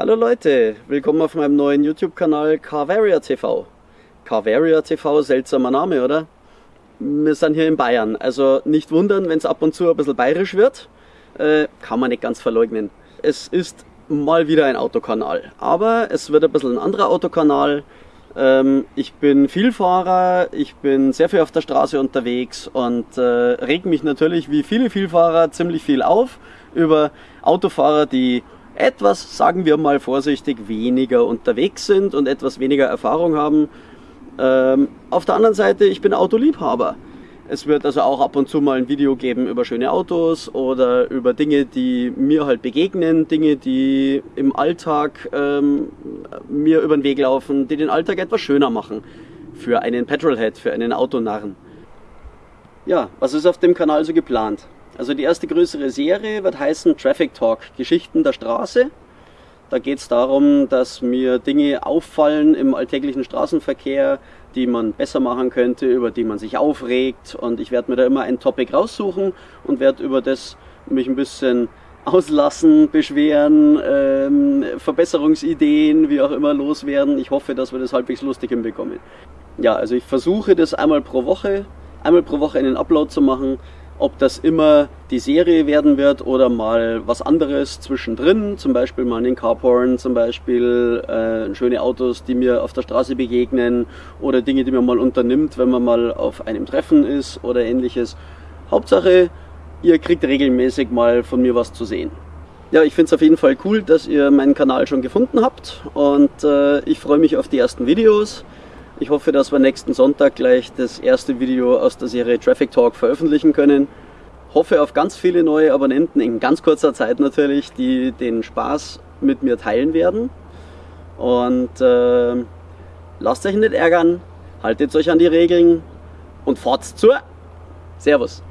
Hallo Leute, willkommen auf meinem neuen YouTube-Kanal Carvaria TV. Carvaria TV, seltsamer Name, oder? Wir sind hier in Bayern, also nicht wundern, wenn es ab und zu ein bisschen bayerisch wird. Äh, kann man nicht ganz verleugnen. Es ist mal wieder ein Autokanal, aber es wird ein bisschen ein anderer Autokanal. Ähm, ich bin Vielfahrer, ich bin sehr viel auf der Straße unterwegs und äh, reg mich natürlich wie viele Vielfahrer ziemlich viel auf über Autofahrer, die etwas, sagen wir mal vorsichtig, weniger unterwegs sind und etwas weniger Erfahrung haben. Ähm, auf der anderen Seite, ich bin Autoliebhaber. Es wird also auch ab und zu mal ein Video geben über schöne Autos oder über Dinge, die mir halt begegnen, Dinge, die im Alltag ähm, mir über den Weg laufen, die den Alltag etwas schöner machen. Für einen Petrolhead, für einen Autonarren. Ja, was ist auf dem Kanal so geplant? Also die erste größere Serie wird heißen Traffic Talk, Geschichten der Straße. Da geht es darum, dass mir Dinge auffallen im alltäglichen Straßenverkehr, die man besser machen könnte, über die man sich aufregt. Und ich werde mir da immer ein Topic raussuchen und werde über das mich ein bisschen auslassen, beschweren, ähm, Verbesserungsideen, wie auch immer loswerden. Ich hoffe, dass wir das halbwegs lustig hinbekommen. Ja, also ich versuche das einmal pro Woche, einmal pro Woche einen Upload zu machen. Ob das immer die Serie werden wird oder mal was anderes zwischendrin, zum Beispiel mal einen Carporn, zum Beispiel äh, schöne Autos, die mir auf der Straße begegnen oder Dinge, die man mal unternimmt, wenn man mal auf einem Treffen ist oder ähnliches. Hauptsache, ihr kriegt regelmäßig mal von mir was zu sehen. Ja, ich finde es auf jeden Fall cool, dass ihr meinen Kanal schon gefunden habt und äh, ich freue mich auf die ersten Videos. Ich hoffe, dass wir nächsten Sonntag gleich das erste Video aus der Serie Traffic Talk veröffentlichen können. Hoffe auf ganz viele neue Abonnenten in ganz kurzer Zeit natürlich, die den Spaß mit mir teilen werden. Und äh, lasst euch nicht ärgern, haltet euch an die Regeln und fahrt zur Servus.